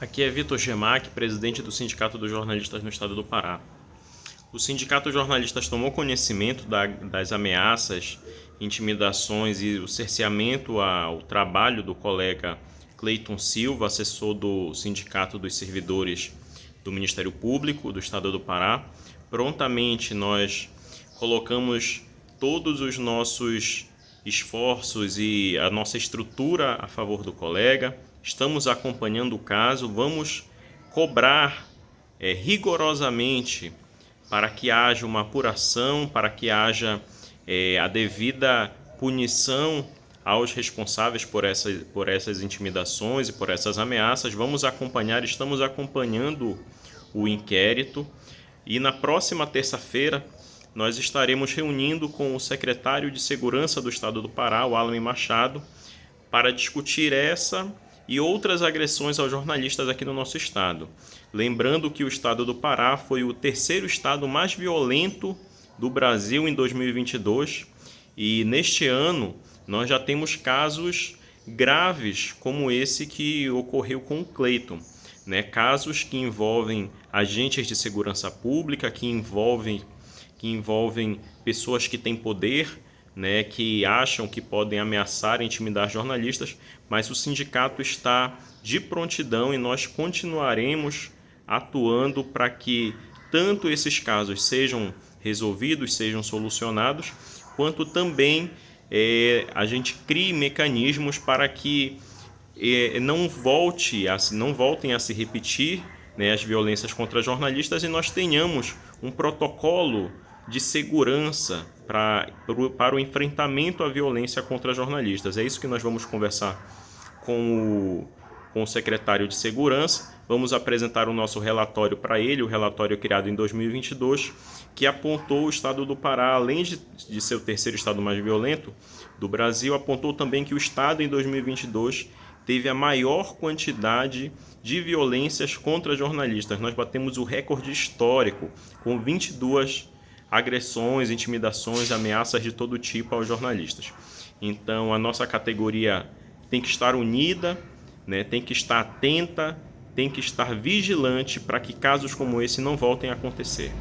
Aqui é Vitor Gemac, presidente do Sindicato dos Jornalistas no Estado do Pará. O Sindicato dos Jornalistas tomou conhecimento da, das ameaças, intimidações e o cerceamento ao trabalho do colega Cleiton Silva, assessor do Sindicato dos Servidores do Ministério Público do Estado do Pará. Prontamente nós colocamos todos os nossos esforços e a nossa estrutura a favor do colega, estamos acompanhando o caso, vamos cobrar é, rigorosamente para que haja uma apuração, para que haja é, a devida punição aos responsáveis por, essa, por essas intimidações e por essas ameaças. Vamos acompanhar, estamos acompanhando o inquérito e na próxima terça-feira nós estaremos reunindo com o secretário de Segurança do Estado do Pará, o Alan Machado, para discutir essa e outras agressões aos jornalistas aqui no nosso estado. Lembrando que o estado do Pará foi o terceiro estado mais violento do Brasil em 2022 e neste ano nós já temos casos graves como esse que ocorreu com o Cleiton. Né? Casos que envolvem agentes de segurança pública, que envolvem que envolvem pessoas que têm poder, né, que acham que podem ameaçar e intimidar jornalistas, mas o sindicato está de prontidão e nós continuaremos atuando para que tanto esses casos sejam resolvidos, sejam solucionados, quanto também é, a gente crie mecanismos para que é, não volte a, não voltem a se repetir né, as violências contra jornalistas e nós tenhamos um protocolo de segurança pra, para o enfrentamento à violência contra jornalistas. É isso que nós vamos conversar com o, com o secretário de Segurança. Vamos apresentar o nosso relatório para ele, o relatório criado em 2022, que apontou o estado do Pará, além de, de ser o terceiro estado mais violento do Brasil, apontou também que o estado em 2022 teve a maior quantidade de violências contra jornalistas. Nós batemos o recorde histórico, com 22 agressões, intimidações, ameaças de todo tipo aos jornalistas. Então a nossa categoria tem que estar unida, né, tem que estar atenta, tem que estar vigilante para que casos como esse não voltem a acontecer.